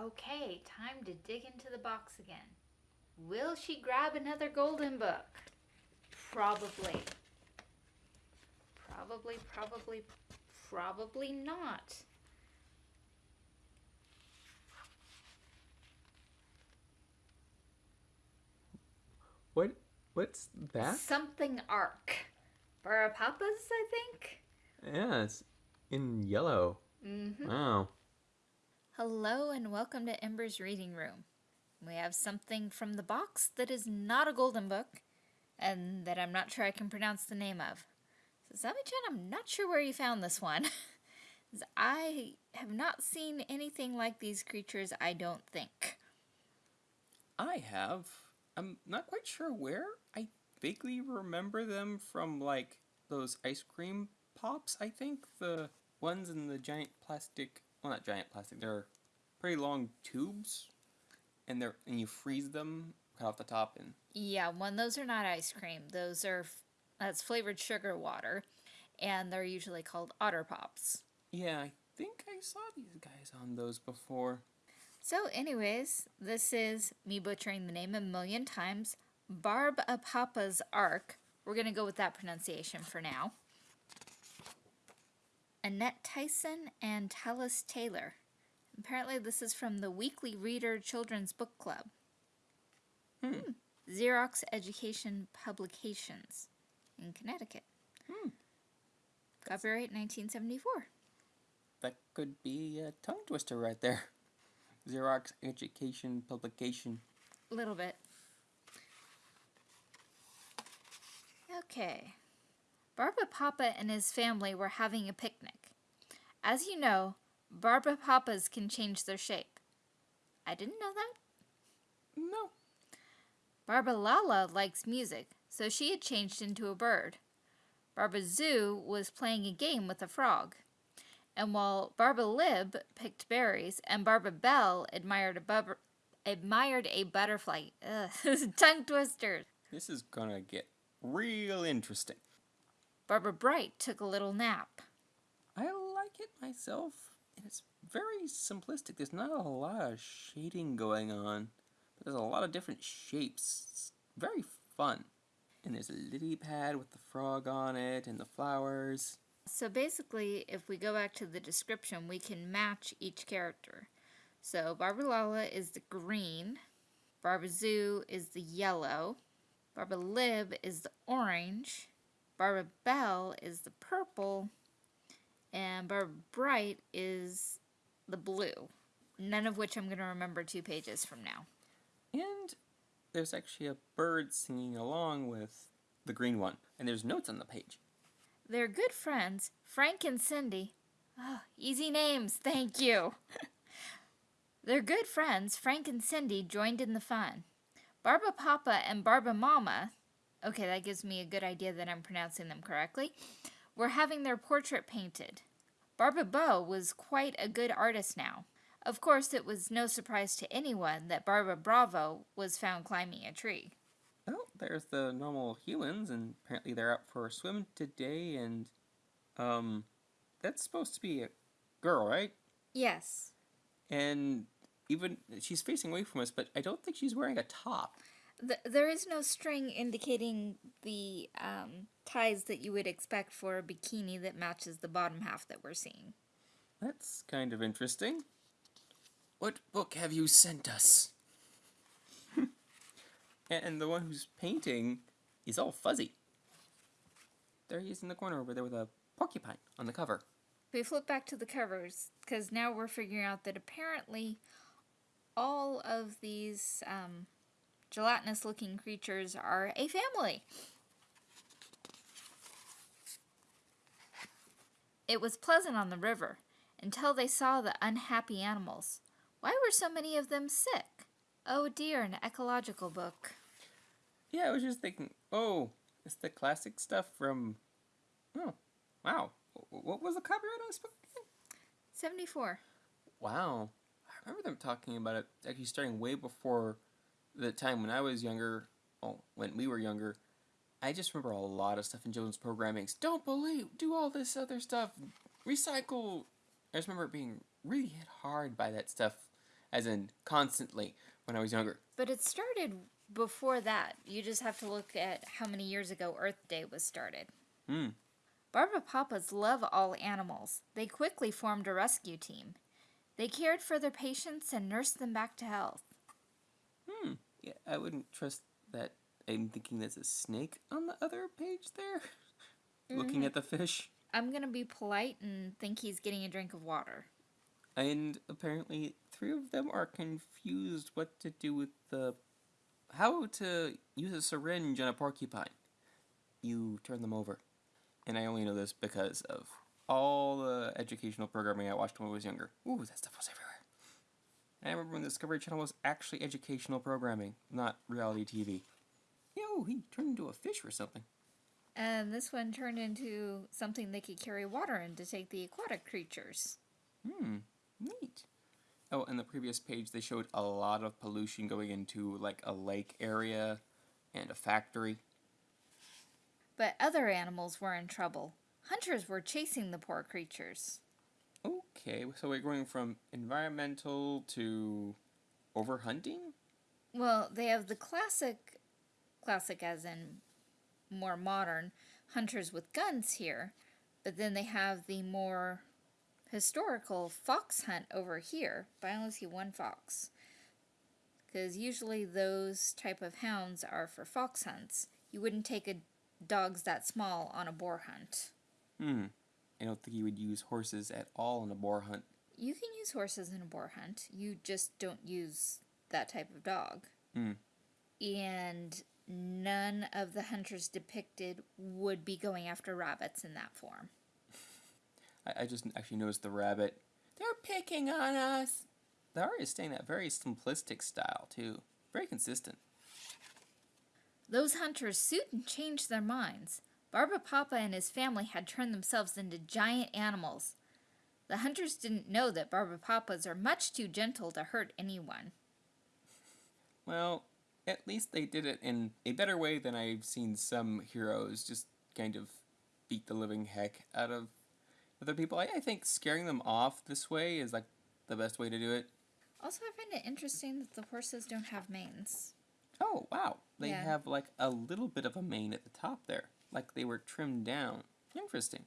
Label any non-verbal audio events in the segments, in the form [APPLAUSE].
Okay, time to dig into the box again. Will she grab another golden book? Probably. Probably, probably, probably not. What? What's that? Something arc. Barapapas, I think? Yeah, it's in yellow. Mm-hmm. Wow. Hello and welcome to Ember's Reading Room. We have something from the box that is not a golden book and that I'm not sure I can pronounce the name of. So Sami-chan, I'm not sure where you found this one. [LAUGHS] I have not seen anything like these creatures, I don't think. I have. I'm not quite sure where. I vaguely remember them from like those ice cream pops, I think. The ones in the giant plastic well not giant plastic, they're pretty long tubes. And they're and you freeze them, cut off the top and Yeah, one, those are not ice cream. Those are, that's flavored sugar water. And they're usually called Otter Pops. yeah, I think I saw these guys on those before. So, anyways, this is me butchering the name a million times. Barbapapa's Ark. We're going to go with that pronunciation for now. Annette Tison and Talus Taylor. Apparently, this is from the Weekly Reader Children's Book Club. Hmm. Xerox Education Publications in Connecticut. Hmm. Copyright 1974. That could be a tongue twister right there. Xerox Education Publication. A little bit. Okay. Barba Papa and his family were having a picnic. As you know, Barba Papas can change their shape. I didn't know that. No. Barba Lala likes music, so she had changed into a bird. Barba Zoo was playing a game with a frog. And while Barba Lib picked berries and Barba Belle admired a, bub- admired a butterfly, ugh, [LAUGHS] tongue twisters. This is gonna get real interesting. Barbara Bright took a little nap. I like it myself. It's very simplistic. There's not a lot of shading going on, but there's a lot of different shapes. It's very fun. And there's a lily pad with the frog on it and the flowers. So basically, if we go back to the description, we can match each character. So Barbara Lala is the green, Barbara Zoo is the yellow, Barbara Lib is the orange, Barbara Bell is the purple, and Barbara Bright is the blue. None of which I'm going to remember two pages from now. And there's actually a bird singing along with the green one. And there's notes on the page. They're good friends, Frank and Cindy. Oh, easy names, thank you. [LAUGHS] They're good friends, Frank and Cindy joined in the fun. Barba Papa and Barba Mama, okay, that gives me a good idea that I'm pronouncing them correctly, were having their portrait painted. Barba Beau was quite a good artist now. Of course, it was no surprise to anyone that Barbara Bravo was found climbing a tree. Oh, there's the normal humans, and apparently they're out for a swim today, and, um, that's supposed to be a girl, right? Yes, And even, she's facing away from us, but I don't think she's wearing a top. Th- there is no string indicating the um, ties that you would expect for a bikini that matches the bottom half that we're seeing. That's kind of interesting. What book have you sent us? [LAUGHS] and the one who's painting is all fuzzy. There he is in the corner over there with a porcupine on the cover. We flip back to the covers because now we're figuring out that apparently all of these um, gelatinous looking creatures are a family. It was pleasant on the river until they saw the unhappy animals. Why were so many of them sick? Oh dear, an ecological book. Yeah, I was just thinking, oh, it's the classic stuff from. Oh, wow. What was the copyright on this book? 74. Wow. I remember them talking about it actually starting way before the time when I was younger. Well, when we were younger. I just remember a lot of stuff in children's programming. Don't believe, do all this other stuff, recycle. I just remember being really hit hard by that stuff as in constantly when I was younger. But it started before that. You just have to look at how many years ago Earth Day was started. Hmm. Barbapapas love all animals. They quickly formed a rescue team. They cared for their patients and nursed them back to health. Hmm. Yeah, I wouldn't trust that. I'm thinking there's a snake on the other page there. [LAUGHS] Looking at the fish. I'm going to be polite and think he's getting a drink of water. And apparently, three of them are confused what to do with the. How to use a syringe on a porcupine. You turn them over. And I only know this because of all the educational programming I watched when I was younger. Ooh, that stuff was everywhere. I remember when the Discovery Channel was actually educational programming, not reality TV. Yo, he turned into a fish or something. And this one turned into something they could carry water in to take the aquatic creatures. Hmm, neat. Oh, and the previous page they showed a lot of pollution going into like a lake area and a factory. But other animals were in trouble. Hunters were chasing the poor creatures. Okay, so we're going from environmental to overhunting? Well, they have the classic, classic as in more modern, hunters with guns here, but then they have the more historical fox hunt over here, but I only see one fox. Because usually those type of hounds are for fox hunts. You wouldn't take a dogs that small on a boar hunt. Hmm. I don't think you would use horses at all in a boar hunt. You can use horses in a boar hunt. You just don't use that type of dog. Hmm. And none of the hunters depicted would be going after rabbits in that form. [LAUGHS] I, I just actually noticed the rabbit. They're picking on us. The art is staying that very simplistic style too. Very consistent. Those hunters soon changed their minds. Barbapapa and his family had turned themselves into giant animals. The hunters didn't know that Barbapapas are much too gentle to hurt anyone. Well, at least they did it in a better way than I've seen some heroes just kind of beat the living heck out of other people. I, I think scaring them off this way is like the best way to do it. Also, I find it interesting that the horses don't have manes. Oh, wow. They Yeah. have like a little bit of a mane at the top there. Like they were trimmed down. Interesting.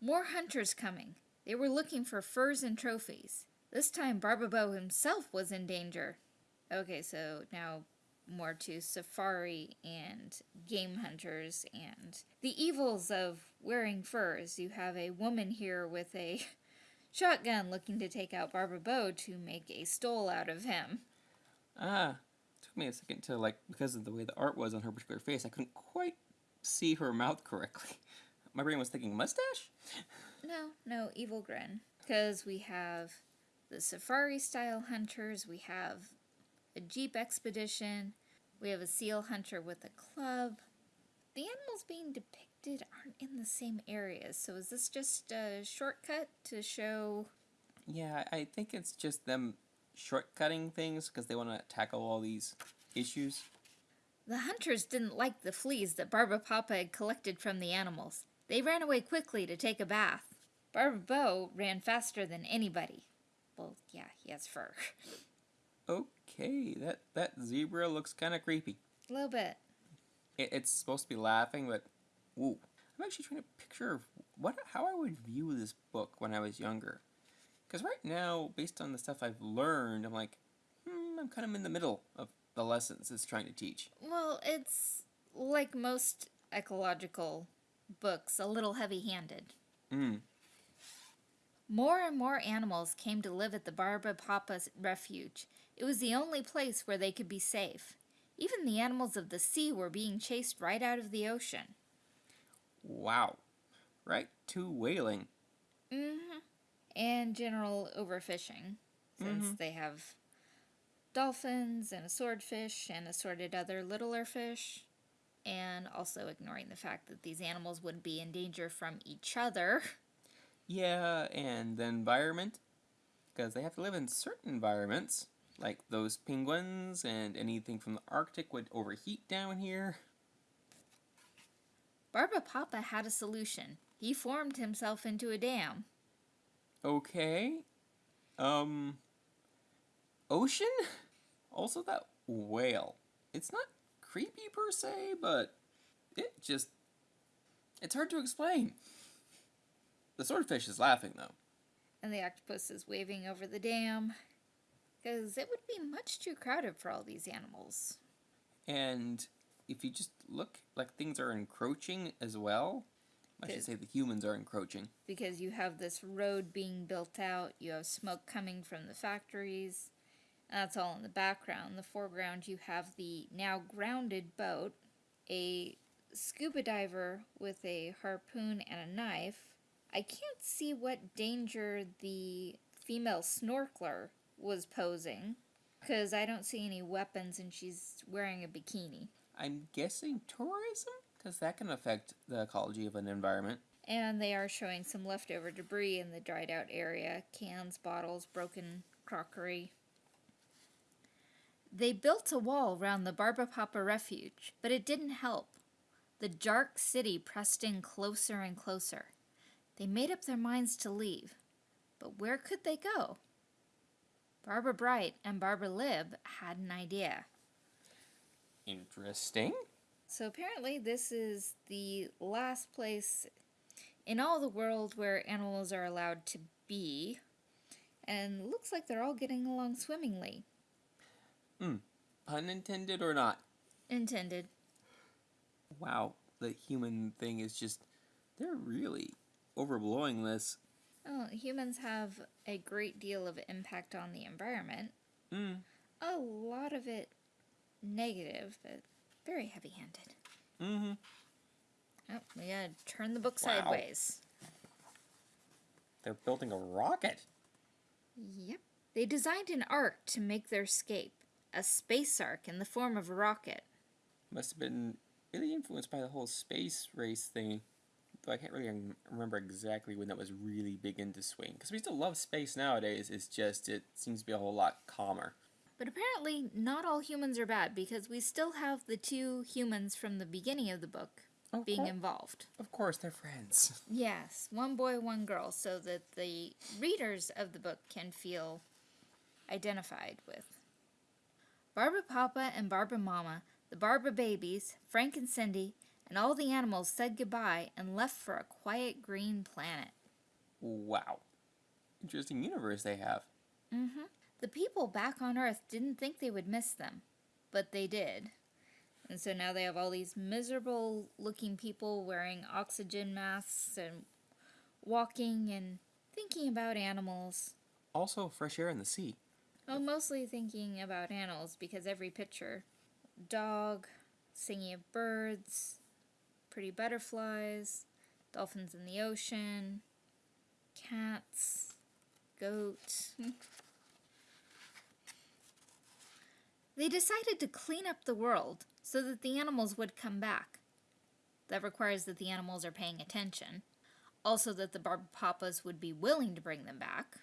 More hunters coming. They were looking for furs and trophies. This time, Barbabeau himself was in danger. Okay, so now more to safari and game hunters and the evils of wearing furs. You have a woman here with a [LAUGHS] shotgun looking to take out Barbabeau to make a stole out of him. Ah, took me a second to like because of the way the art was on her particular face, I couldn't quite see her mouth correctly. [LAUGHS] My brain was thinking mustache. [LAUGHS] No, no, evil grin. Because we have the safari style hunters, we have a jeep expedition, we have a seal hunter with a club. The animals being depicted aren't in the same areas, so is this just a shortcut to show? Yeah, I think it's just them shortcutting things because they want to tackle all these issues. The hunters didn't like the fleas that Barbapapa had collected from the animals. They ran away quickly to take a bath. Barbabeau ran faster than anybody. Well, yeah, he has fur. Okay, that that zebra looks kind of creepy. a little bit. It, it's supposed to be laughing, but ooh, I'm actually trying to picture what how I would view this book when I was younger. Because right now, based on the stuff I've learned, I'm like, hmm, I'm kind of in the middle of the lessons it's trying to teach. Well, it's like most ecological books, a little heavy handed. Mm. More and more animals came to live at the Barba Papa's refuge. It was the only place where they could be safe. Even the animals of the sea were being chased right out of the ocean. Wow. Right to whaling. hmm And general overfishing, since Mhm. they have dolphins and a swordfish and assorted other littler fish. And also ignoring the fact that these animals would be in danger from each other. Yeah, and the environment. Because they have to live in certain environments. Like those penguins and anything from the Arctic would overheat down here. Barba Papa had a solution. He formed himself into a dam. Okay. Um, ocean? [LAUGHS] Also, that whale. It's not creepy per se, but it just. It's hard to explain. The swordfish is laughing, though. And the octopus is waving over the dam. Because it would be much too crowded for all these animals. And if you just look, like things are encroaching as well. I should say the humans are encroaching. Because you have this road being built out, you have smoke coming from the factories. And that's all in the background. In the foreground, you have the now grounded boat, a scuba diver with a harpoon and a knife. I can't see what danger the female snorkeler was posing because I don't see any weapons and she's wearing a bikini. I'm guessing tourism? Because that can affect the ecology of an environment. And they are showing some leftover debris in the dried out area cans, bottles, broken crockery. They built a wall round the Barbapapa refuge, but it didn't help. The dark city pressed in closer and closer. They made up their minds to leave, but where could they go? Barbara Bright and Barbara Lib had an idea. Interesting. So apparently, this is the last place in all the world where animals are allowed to be, and looks like they're all getting along swimmingly. Pun intended or not. Intended. Wow, the human thing is just. They're really overblowing this. Oh, humans have a great deal of impact on the environment. Mm. A lot of it negative, but very heavy-handed. Mm-hmm. Oh, we gotta turn the book Wow. sideways. They're building a rocket. Yep. They designed an ark to make their escape, a space ark in the form of a rocket. Must have been really influenced by the whole space race thing. Though I can't really remember exactly when that was really big into swing. Because we still love space nowadays. It's just it seems to be a whole lot calmer. But apparently, not all humans are bad because we still have the two humans from the beginning of the book Of being cour- involved. Of course, they're friends. [LAUGHS] Yes, one boy, one girl, so that the readers of the book can feel identified with. Barbara Papa and Barbara Mama, the Barbara babies, Frank and Cindy, and all the animals said goodbye and left for a quiet green planet. Wow. Interesting universe they have. Mm-hmm. The people back on Earth didn't think they would miss them, but they did. And so now they have all these miserable looking people wearing oxygen masks and walking and thinking about animals. Also, fresh air in the sea. Well, mostly thinking about animals because every picture dog, singing of birds, pretty butterflies, dolphins in the ocean, cats, goat. [LAUGHS] they decided to clean up the world so that the animals would come back. That requires that the animals are paying attention. Also, that the Barb Papas would be willing to bring them back,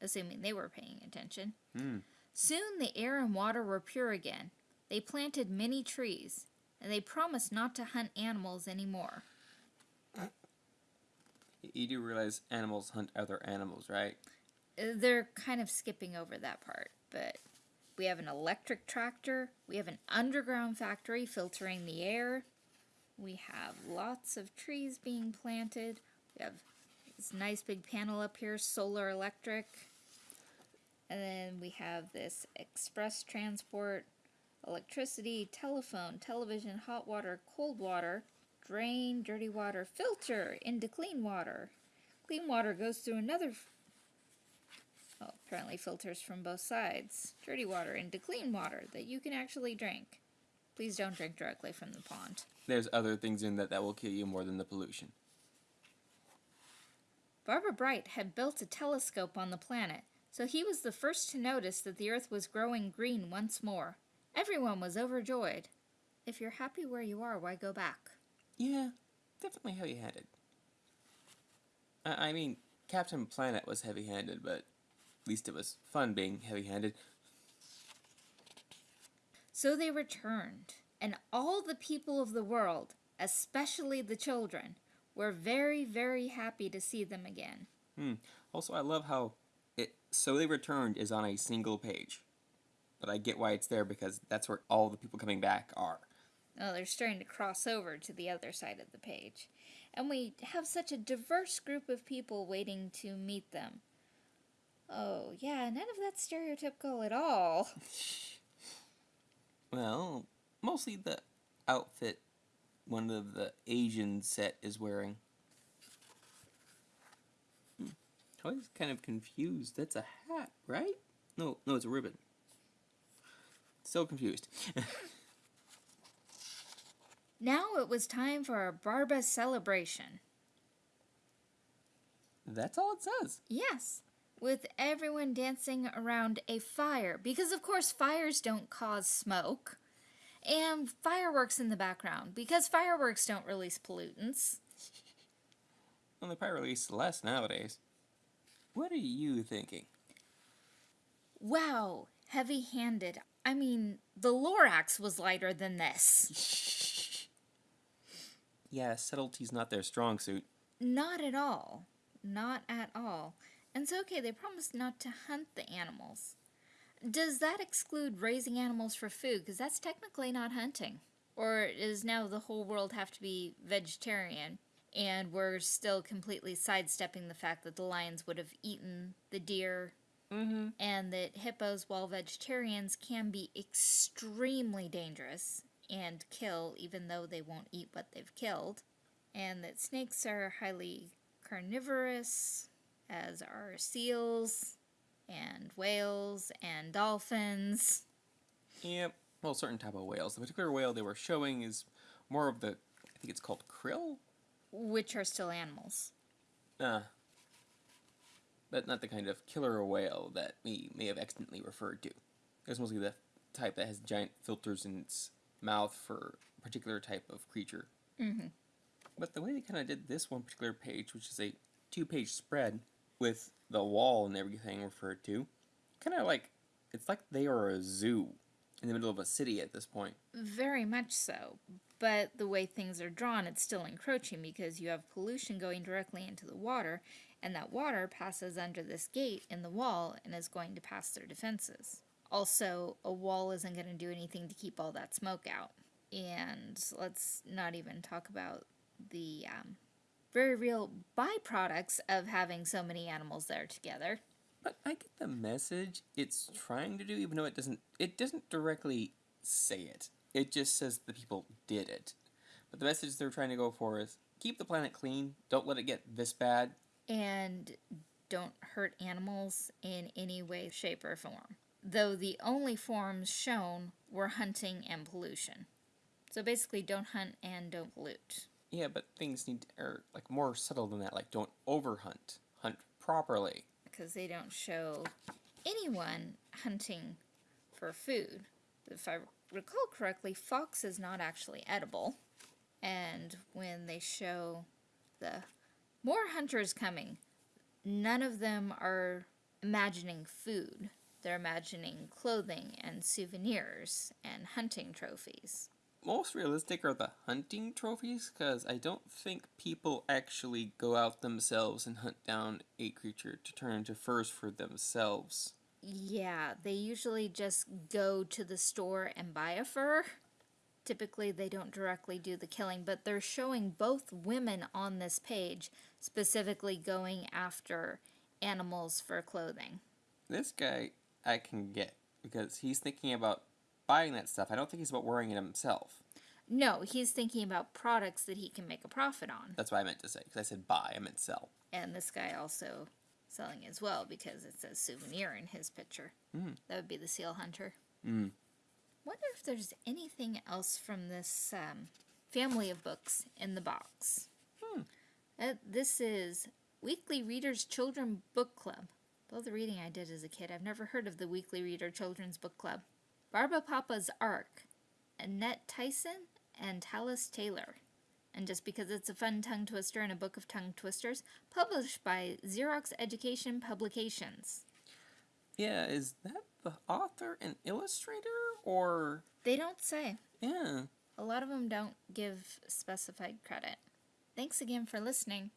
assuming they were paying attention. Hmm. Soon the air and water were pure again. They planted many trees, and they promised not to hunt animals anymore. You do realize animals hunt other animals, right? Uh, They're kind of skipping over that part, but we have an electric tractor, we have an underground factory filtering the air, we have lots of trees being planted, we have this nice big panel up here, solar electric, and then we have this express transport, electricity, telephone, television, hot water, cold water, drain, dirty water, filter into clean water. Clean water goes through another well, apparently filters from both sides. Dirty water into clean water that you can actually drink. Please don't drink directly from the pond. There's other things in that that will kill you more than the pollution. Barbara Bright had built a telescope on the planet, so he was the first to notice that the Earth was growing green once more. Everyone was overjoyed. If you're happy where you are, why go back? Yeah, definitely heavy-handed. I, I mean, Captain Planet was heavy-handed, but at least it was fun being heavy-handed. So they returned, and all the people of the world, especially the children, were very, very happy to see them again. Hmm. Also, I love how it So They Returned is on a single page. But I get why it's there because that's where all the people coming back are. Oh, they're starting to cross over to the other side of the page. And we have such a diverse group of people waiting to meet them. Oh, yeah, none of that's stereotypical at all. [LAUGHS] Well, mostly the outfit one of the Asian set is wearing. Hmm. I was kind of confused. That's a hat, right? No, no, it's a ribbon. Still confused. [LAUGHS] Now it was time for a Barba celebration. That's all it says. Yes, with everyone dancing around a fire, because of course fires don't cause smoke, and fireworks in the background, because fireworks don't release pollutants. Well, they probably release less nowadays. What are you thinking? Wow, heavy handed. I mean, the Lorax was lighter than this. [LAUGHS] yeah, subtlety's not their strong suit. Not at all. Not at all. And so, okay, they promised not to hunt the animals. Does that exclude raising animals for food? Because that's technically not hunting. Or does now the whole world have to be vegetarian? And we're still completely sidestepping the fact that the lions would have eaten the deer Mm-hmm. and that hippos, while vegetarians, can be extremely dangerous and kill even though they won't eat what they've killed, and that snakes are highly carnivorous, as are seals and whales and dolphins. Yep. Well, certain type of whales. The particular whale they were showing is more of the, I think it's called krill. Which are still animals. Uh, but not the kind of killer whale that we may have accidentally referred to. It's mostly the type that has giant filters in its mouth for a particular type of creature. Mm-hmm. But the way they kind of did this one particular page, which is a two-page spread with the wall and everything referred to, kind of like it's like they are a zoo in the middle of a city at this point. Very much so. But the way things are drawn, it's still encroaching because you have pollution going directly into the water, and that water passes under this gate in the wall and is going to pass their defenses. Also, a wall isn't going to do anything to keep all that smoke out. And let's not even talk about the um, very real byproducts of having so many animals there together. But I get the message it's trying to do, even though it doesn't. It doesn't directly say it. It just says the people did it. But the message they're trying to go for is keep the planet clean. Don't let it get this bad. and don't hurt animals in any way, shape, or form. Though the only forms shown were hunting and pollution. So basically, don't hunt and don't pollute. Yeah, but things need are like more subtle than that. Like don't overhunt. Hunt properly. Because they don't show anyone hunting for food. If I recall correctly, fox is not actually edible. And when they show the more hunters coming, none of them are imagining food. They're imagining clothing and souvenirs and hunting trophies. Most realistic are the hunting trophies, because I don't think people actually go out themselves and hunt down a creature to turn into furs for themselves. Yeah, they usually just go to the store and buy a fur. Typically, they don't directly do the killing, but they're showing both women on this page specifically going after animals for clothing. This guy I can get because he's thinking about buying that stuff. I don't think he's about wearing it himself. No, he's thinking about products that he can make a profit on. That's what I meant to say because I said buy, I meant sell. And this guy also selling as well because it says souvenir in his picture. Mm. That would be the seal hunter. Mm. Wonder if there's anything else from this um, family of books in the box. Hmm. Uh, this is Weekly Readers Children Book Club. All the reading I did as a kid, I've never heard of the Weekly Reader Children's Book Club. Barba Papa's Ark, Annette Tison and Talus Taylor. And just because it's a fun tongue twister and a book of tongue twisters, published by Xerox Education Publications. Yeah, is that the author and illustrator or They don't say. yeah? A lot of them don't give specified credit. Thanks again for listening.